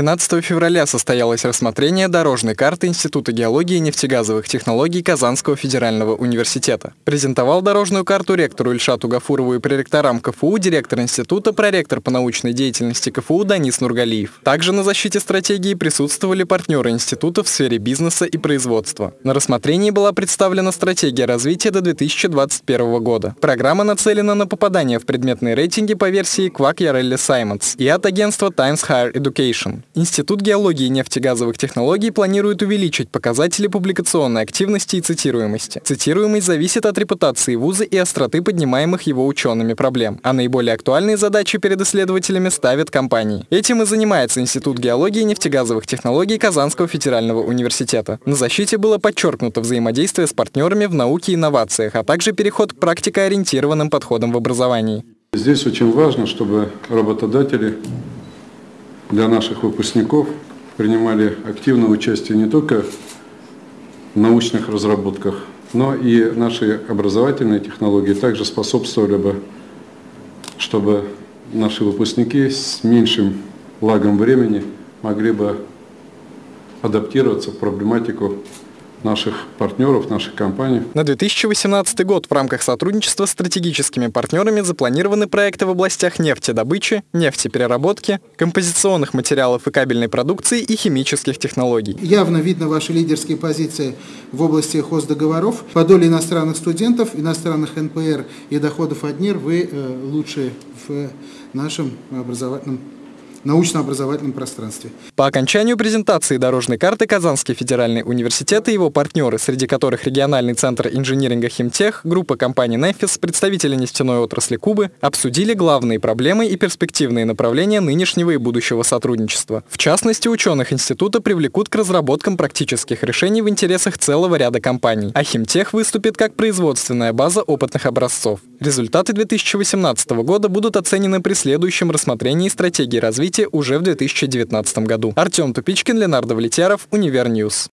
13 февраля состоялось рассмотрение дорожной карты Института геологии и нефтегазовых технологий Казанского федерального университета. Презентовал дорожную карту ректору Ильшату Гафурову и проректорам КФУ директор института, проректор по научной деятельности КФУ Данис Нургалиев. Также на защите стратегии присутствовали партнеры института в сфере бизнеса и производства. На рассмотрении была представлена стратегия развития до 2021 года. Программа нацелена на попадание в предметные рейтинги по версии Quack Yarelli Simons и от агентства Times Higher Education. Институт геологии и нефтегазовых технологий планирует увеличить показатели публикационной активности и цитируемости. Цитируемость зависит от репутации вуза и остроты поднимаемых его учеными проблем, а наиболее актуальные задачи перед исследователями ставят компании. Этим и занимается Институт геологии и нефтегазовых технологий Казанского федерального университета. На защите было подчеркнуто взаимодействие с партнерами в науке и инновациях, а также переход к практикоориентированным подходам в образовании. Здесь очень важно, чтобы работодатели для наших выпускников принимали активное участие не только в научных разработках, но и наши образовательные технологии также способствовали бы, чтобы наши выпускники с меньшим лагом времени могли бы адаптироваться в проблематику наших партнеров, наших компаний. На 2018 год в рамках сотрудничества с стратегическими партнерами запланированы проекты в областях нефтедобычи, нефтепереработки, композиционных материалов и кабельной продукции и химических технологий. Явно видно ваши лидерские позиции в области хоздоговоров. По доле иностранных студентов, иностранных НПР и доходов от НИР вы э, лучшие в нашем образовательном научно-образовательном пространстве. По окончанию презентации дорожной карты Казанский федеральный университет и его партнеры, среди которых региональный центр инжиниринга «Химтех», группа компаний «Нефис», представители нефтяной отрасли Кубы, обсудили главные проблемы и перспективные направления нынешнего и будущего сотрудничества. В частности, ученых института привлекут к разработкам практических решений в интересах целого ряда компаний, а «Химтех» выступит как производственная база опытных образцов. Результаты 2018 года будут оценены при следующем рассмотрении стратегии развития уже в 2019 году. Артем Тупичкин, Ленар Давлетьяров, Univer News.